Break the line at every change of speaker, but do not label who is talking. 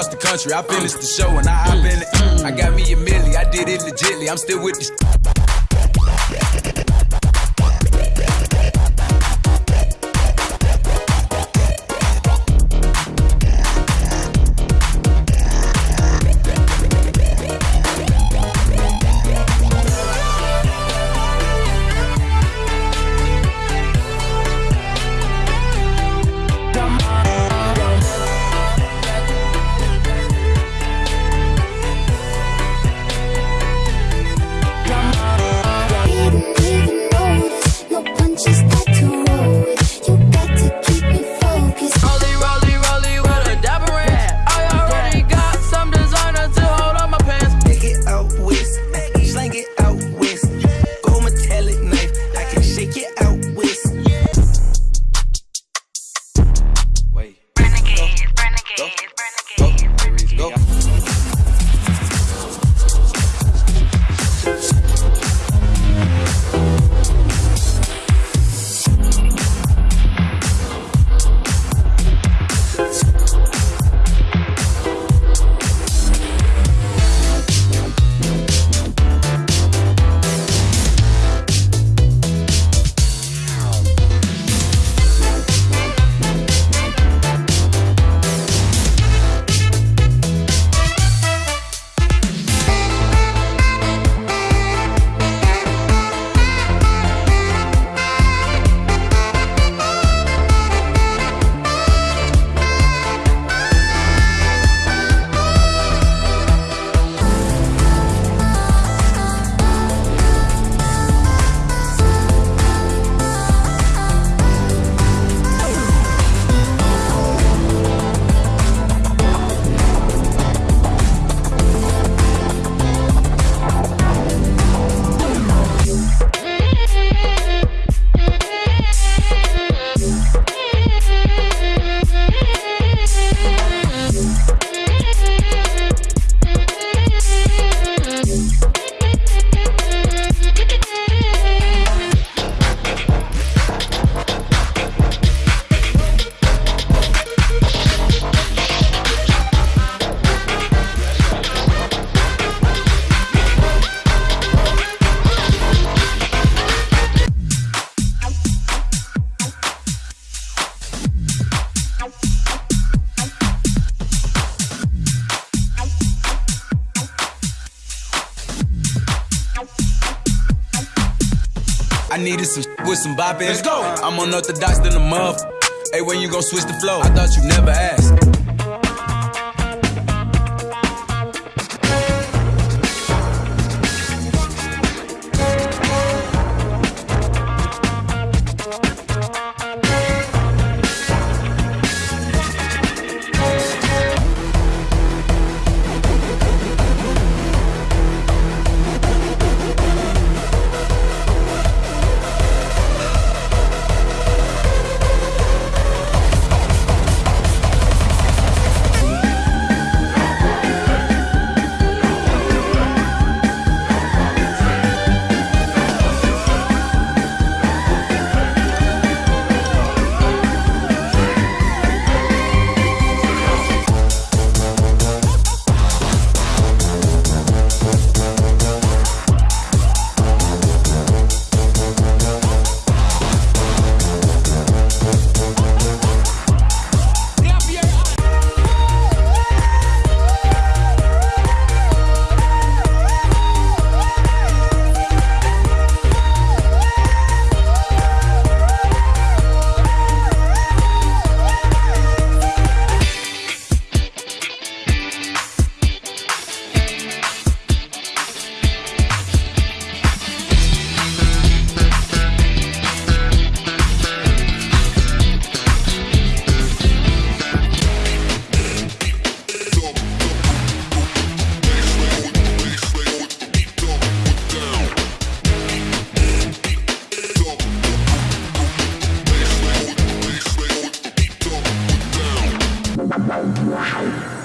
across the country. I finished the show and I hop in it. I got me a milli, I did it legitly. I'm still with this. Needed some with some bop in Let's go. I'm unorthodox than a muff. Hey, when you gon' switch the flow? I thought you never asked. 手里。